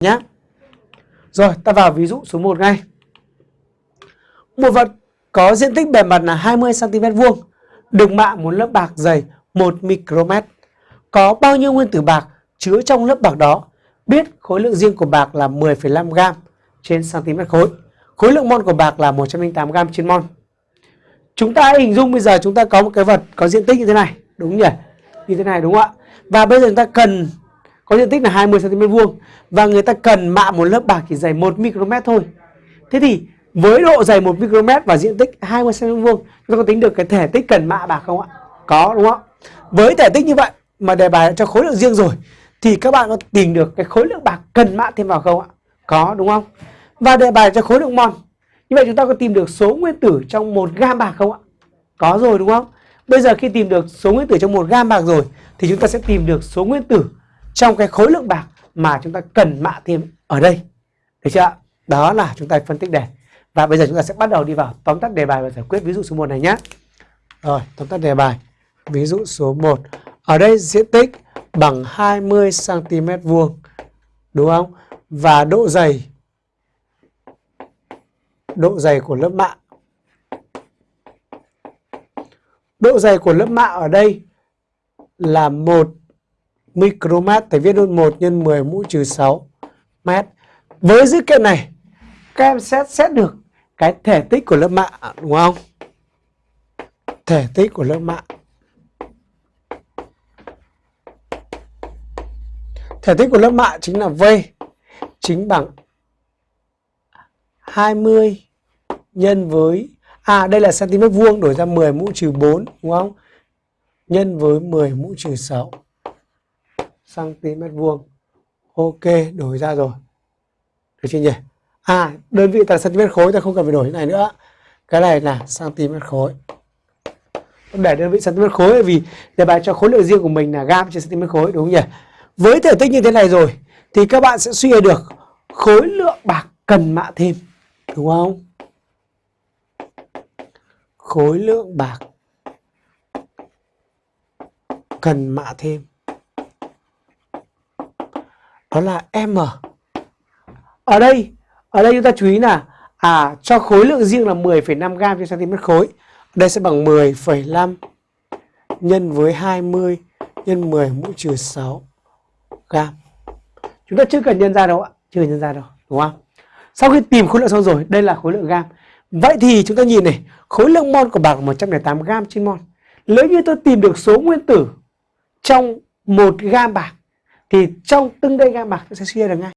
nhé. Rồi, ta vào ví dụ số 1 ngay. Một vật có diện tích bề mặt là 20 cm vuông, được mạ một lớp bạc dày 1 micromet. Có bao nhiêu nguyên tử bạc chứa trong lớp bạc đó? Biết khối lượng riêng của bạc là 10,5 g trên cm khối. Khối lượng mol của bạc là 108 g trên mol. Chúng ta hình dung bây giờ chúng ta có một cái vật có diện tích như thế này, đúng nhỉ? Như thế này đúng không ạ? Và bây giờ chúng ta cần có diện tích là 20 cm vuông và người ta cần mạ một lớp bạc chỉ dày 1 micromet thôi. Thế thì với độ dày 1 micromet và diện tích 20 cm vuông, chúng ta có tính được cái thể tích cần mạ bạc không ạ? Có đúng không? Với thể tích như vậy mà đề bài cho khối lượng riêng rồi thì các bạn có tìm được cái khối lượng bạc cần mạ thêm vào không ạ? Có đúng không? Và đề bài cho khối lượng mol. Như vậy chúng ta có tìm được số nguyên tử trong 1 gam bạc không ạ? Có rồi đúng không? Bây giờ khi tìm được số nguyên tử trong 1 gam bạc rồi thì chúng ta sẽ tìm được số nguyên tử trong cái khối lượng bạc mà chúng ta cần mạ thêm ở đây. Được chưa ạ? Đó là chúng ta phân tích đề. Và bây giờ chúng ta sẽ bắt đầu đi vào tóm tắt đề bài và giải quyết ví dụ số 1 này nhé. Rồi, tóm tắt đề bài. Ví dụ số 1. Ở đây diện tích bằng 20 cm vuông. Đúng không? Và độ dày độ dày của lớp mạ. Độ dày của lớp mạ ở đây là 1 micromet, thầy viết luôn 1 nhân 10 mũ trừ 6 mét. Với dữ kiện này, các em xét xét được cái thể tích của lớp mạ, đúng không? Thể tích của lớp mạ. Thể tích của lớp mạ chính là V, chính bằng 20 nhân với à đây là cm vuông đổi ra 10 mũ trừ 4 đúng không? Nhân với 10 mũ trừ 6 cm vuông. Ok, đổi ra rồi. Được chưa nhỉ? À, đơn vị là cm khối ta không cần phải đổi cái này nữa. Cái này là cm khối. Để đơn vị cm khối vì đề bài cho khối lượng riêng của mình là gam trên cm khối đúng không nhỉ? Với thể tích như thế này rồi thì các bạn sẽ suy ra được khối lượng bạc cần mạ thêm đúng không? Khối lượng bạc cần mạ thêm đó là M. Ở đây, ở đây chúng ta chú ý là à cho khối lượng riêng là 10,5 g trên cm khối. Đây sẽ bằng 10,5 nhân với 20 nhân 10 mũ trừ 6 gam. Chúng ta chưa cần nhân ra đâu ạ, chưa cần nhân ra đâu, đúng không? Sau khi tìm khối lượng xong rồi, đây là khối lượng gam. Vậy thì chúng ta nhìn này, khối lượng mol của bạc là 108 gam trên mol. Nếu như tôi tìm được số nguyên tử trong 1 gam bạc thì trong từng đây gam bạc sẽ suy ra được ngay.